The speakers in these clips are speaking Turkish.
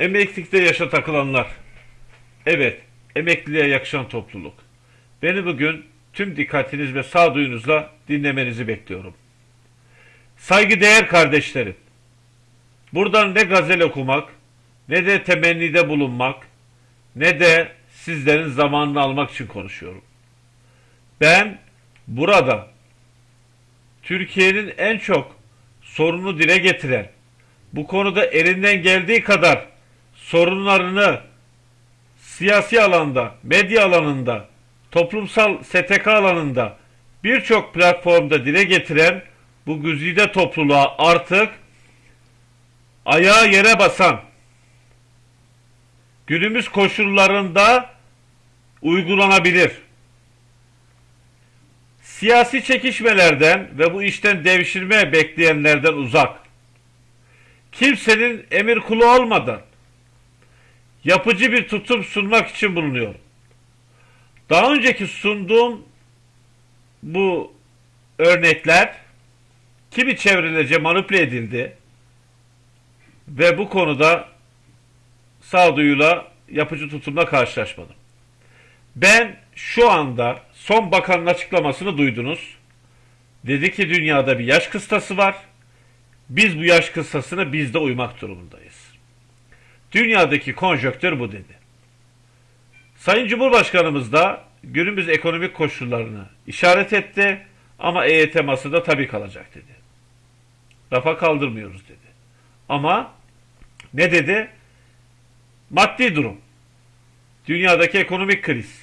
Emeklilikte yaşa takılanlar. Evet, emekliliğe yakışan topluluk. Beni bugün tüm dikkatiniz ve sağduyunuzla dinlemenizi bekliyorum. Saygıdeğer kardeşlerim. Buradan ne gazel okumak, ne de temennide bulunmak, ne de sizlerin zamanını almak için konuşuyorum. Ben burada Türkiye'nin en çok sorunu dile getiren, bu konuda elinden geldiği kadar sorunlarını siyasi alanda, medya alanında, toplumsal STK alanında birçok platformda dile getiren bu güzide topluluğa artık ayağı yere basan, günümüz koşullarında uygulanabilir. Siyasi çekişmelerden ve bu işten devşirme bekleyenlerden uzak. Kimsenin emir kulu olmadan yapıcı bir tutum sunmak için bulunuyorum. Daha önceki sunduğum bu örnekler kimi çevrelece manipüle edildi ve bu konuda sağduyuyla yapıcı tutumla karşılaşmadım. Ben şu anda son bakanın açıklamasını duydunuz. Dedi ki dünyada bir yaş kıstası var. Biz bu yaş kıstasına biz de uymak durumundayız. Dünyadaki konjöktür bu dedi. Sayın Cumhurbaşkanımız da günümüz ekonomik koşullarını işaret etti ama EYT masada tabii kalacak dedi. Rafa kaldırmıyoruz dedi. Ama ne dedi? Maddi durum. Dünyadaki ekonomik kriz.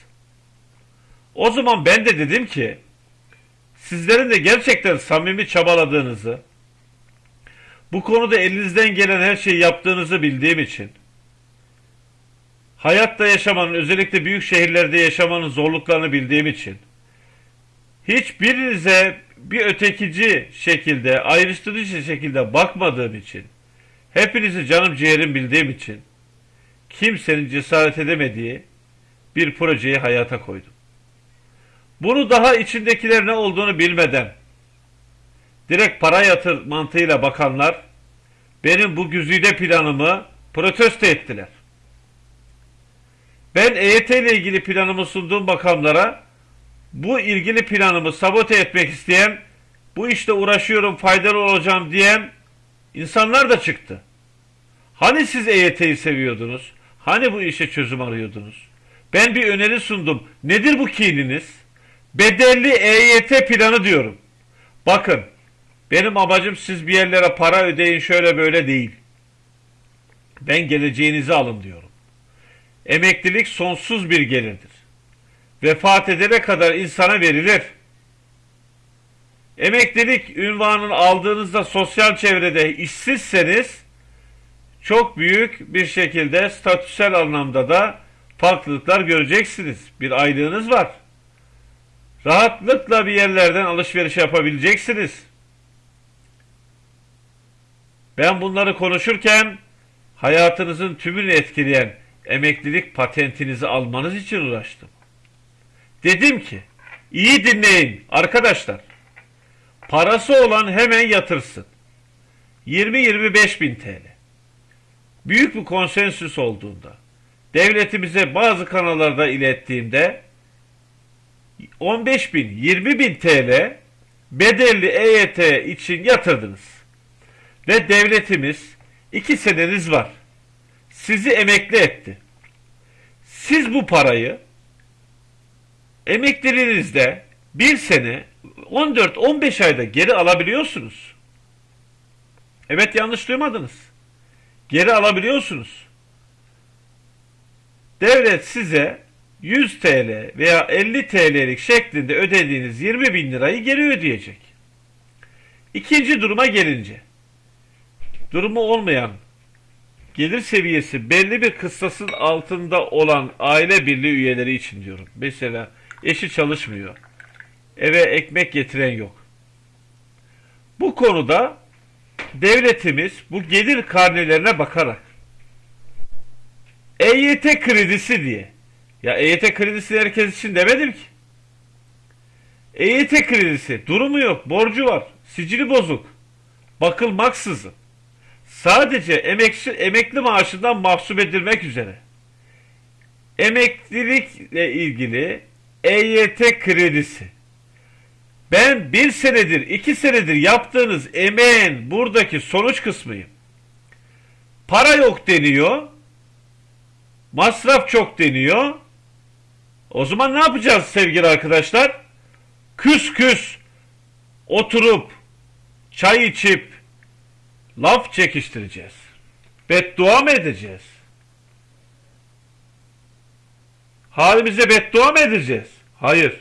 O zaman ben de dedim ki sizlerin de gerçekten samimi çabaladığınızı bu konuda elinizden gelen her şeyi yaptığınızı bildiğim için hayatta yaşamanın özellikle büyük şehirlerde yaşamanın zorluklarını bildiğim için hiçbirinize bir ötekici şekilde ayrıştırıcı şekilde bakmadığım için hepinizi canım ciğerim bildiğim için kimsenin cesaret edemediği bir projeyi hayata koydum. Bunu daha içindekiler ne olduğunu bilmeden direkt para yatır mantığıyla bakanlar benim bu güzide planımı protesto ettiler. Ben EYT ile ilgili planımı sunduğum bakanlara bu ilgili planımı sabote etmek isteyen bu işte uğraşıyorum faydalı olacağım diyen insanlar da çıktı. Hani siz EYT'yi seviyordunuz? Hani bu işe çözüm arıyordunuz? Ben bir öneri sundum. Nedir bu kininiz? Bedelli EYT planı diyorum. Bakın benim amacım siz bir yerlere para ödeyin şöyle böyle değil. Ben geleceğinizi alın diyorum. Emeklilik sonsuz bir gelirdir. Vefat edene kadar insana verilir. Emeklilik ünvanını aldığınızda sosyal çevrede işsizseniz çok büyük bir şekilde statüsel anlamda da farklılıklar göreceksiniz. Bir aylığınız var. Rahatlıkla bir yerlerden alışveriş yapabileceksiniz. Ben bunları konuşurken hayatınızın tümünü etkileyen emeklilik patentinizi almanız için uğraştım. Dedim ki iyi dinleyin arkadaşlar. Parası olan hemen yatırsın. 20-25 bin TL. Büyük bir konsensüs olduğunda devletimize bazı kanallarda ilettiğimde 15 bin 20 bin TL bedelli EYT için yatırdınız. Ve devletimiz iki seneniz var. Sizi emekli etti. Siz bu parayı emekliliğinizde bir sene 14-15 ayda geri alabiliyorsunuz. Evet yanlış duymadınız. Geri alabiliyorsunuz. Devlet size 100 TL veya 50 TL'lik şeklinde ödediğiniz 20 bin lirayı geri ödeyecek. İkinci duruma gelince, durumu olmayan, gelir seviyesi belli bir kıstasın altında olan aile birliği üyeleri için diyorum. Mesela eşi çalışmıyor, eve ekmek getiren yok. Bu konuda devletimiz bu gelir karnelerine bakarak EYT kredisi diye ya EYT kredisi herkes için demedim ki. EYT kredisi durumu yok, borcu var, sicili bozuk, bakılmaksızın sadece emekli, emekli maaşından mahsup edilmek üzere emeklilikle ilgili EYT kredisi ben bir senedir iki senedir yaptığınız emeğin buradaki sonuç kısmıyım. Para yok deniyor. Masraf çok deniyor. O zaman ne yapacağız sevgili arkadaşlar? Küs küs oturup çay içip laf çekiştireceğiz. Beddua mı edeceğiz? Halimize beddua mı edeceğiz? Hayır.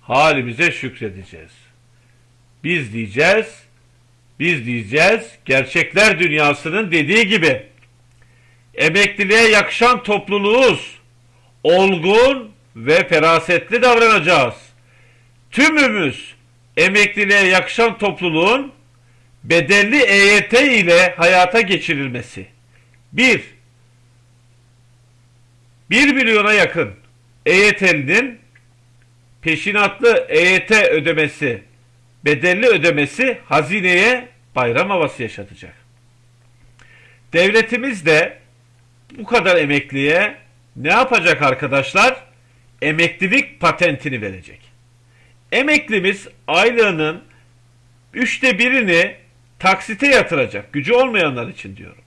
Halimize şükredeceğiz. Biz diyeceğiz, biz diyeceğiz, gerçekler dünyasının dediği gibi emekliliğe yakışan topluluğuz. Olgun ve ferasetli davranacağız. Tümümüz emekliliğe yakışan topluluğun bedelli EYT ile hayata geçirilmesi. 1. 1 milyona yakın EYT'linin peşinatlı EYT ödemesi, bedelli ödemesi hazineye bayram havası yaşatacak. Devletimiz de bu kadar emekliye ne yapacak arkadaşlar? Emeklilik patentini verecek. Emeklimiz aylığının üçte birini taksite yatıracak. Gücü olmayanlar için diyorum.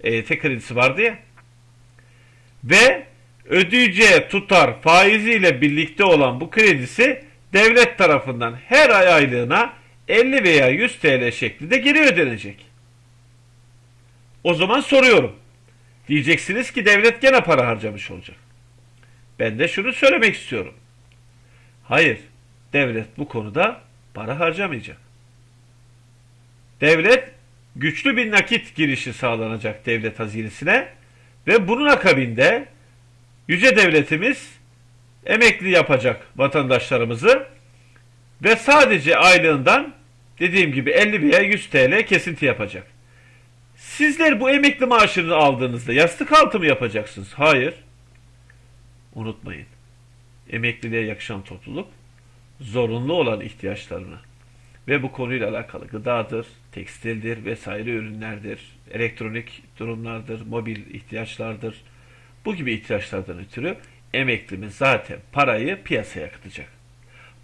EYT kredisi vardı ya. Ve ödeyeceği tutar faiziyle birlikte olan bu kredisi devlet tarafından her ay aylığına 50 veya 100 TL şeklinde geri ödenecek. O zaman soruyorum. Diyeceksiniz ki devlet gene para harcamış olacak. Ben de şunu söylemek istiyorum. Hayır, devlet bu konuda para harcamayacak. Devlet güçlü bir nakit girişi sağlanacak devlet hazinesine ve bunun akabinde yüce devletimiz emekli yapacak vatandaşlarımızı ve sadece aylığından dediğim gibi 50 veya 100 TL kesinti yapacak. Sizler bu emekli maaşını aldığınızda yastık altı mı yapacaksınız? Hayır. Unutmayın. Emekliliğe yakışan topluluk zorunlu olan ihtiyaçlarını ve bu konuyla alakalı gıdadır, tekstildir vesaire ürünlerdir, elektronik durumlardır, mobil ihtiyaçlardır. Bu gibi ihtiyaçlardan ötürü emeklimiz zaten parayı piyasaya akıtacak.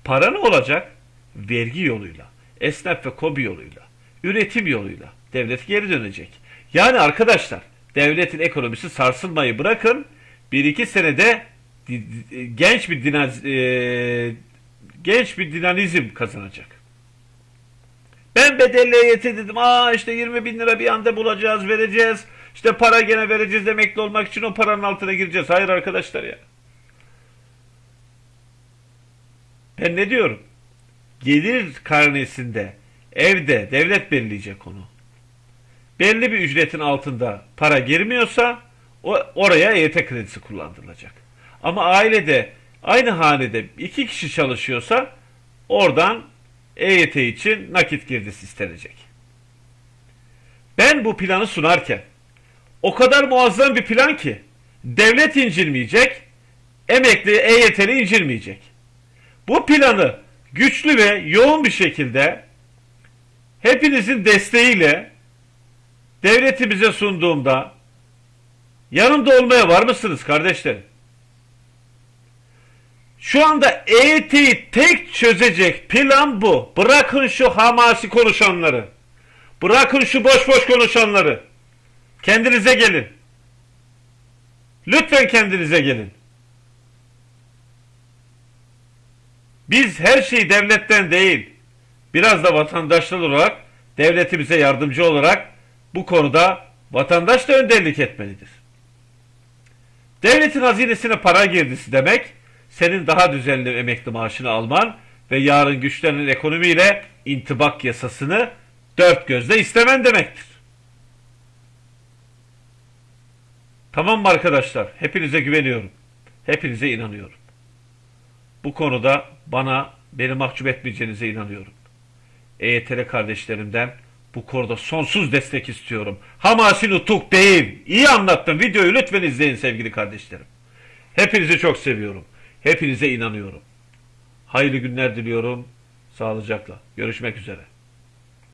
Para ne olacak? Vergi yoluyla, esnaf ve kobi yoluyla, üretim yoluyla devlet geri dönecek. Yani arkadaşlar devletin ekonomisi sarsılmayı bırakın bir iki senede genç bir dinaz, e, genç bir dinamizm kazanacak. Ben bedelli EYT dedim. Aa işte 20 bin lira bir anda bulacağız, vereceğiz. İşte para gene vereceğiz emekli olmak için o paranın altına gireceğiz. Hayır arkadaşlar ya. Ben ne diyorum? Gelir karnesinde, evde devlet belirleyecek onu. Belli bir ücretin altında para girmiyorsa o, oraya EYT kredisi kullandırılacak. Ama ailede aynı hanede iki kişi çalışıyorsa oradan EYT için nakit girdisi istenecek. Ben bu planı sunarken o kadar muazzam bir plan ki devlet incilmeyecek, emekli EYT'li incilmeyecek. Bu planı güçlü ve yoğun bir şekilde hepinizin desteğiyle devletimize sunduğumda yanımda olmaya var mısınız kardeşlerim? Şu anda EYT'yi tek çözecek plan bu. Bırakın şu hamasi konuşanları. Bırakın şu boş boş konuşanları. Kendinize gelin. Lütfen kendinize gelin. Biz her şeyi devletten değil, biraz da vatandaşlar olarak devletimize yardımcı olarak bu konuda vatandaş da önderlik etmelidir. Devletin hazinesine para girdisi demek, senin daha düzenli emekli maaşını alman ve yarın güçlenen ekonomiyle intibak yasasını dört gözle istemen demektir. Tamam mı arkadaşlar? Hepinize güveniyorum. Hepinize inanıyorum. Bu konuda bana beni mahcup etmeyeceğinize inanıyorum. EYT'li kardeşlerimden bu konuda sonsuz destek istiyorum. Hamasi nutuk değil. İyi anlattım. Videoyu lütfen izleyin sevgili kardeşlerim. Hepinizi çok seviyorum. Hepinize inanıyorum. Hayırlı günler diliyorum. Sağlıcakla. Görüşmek üzere.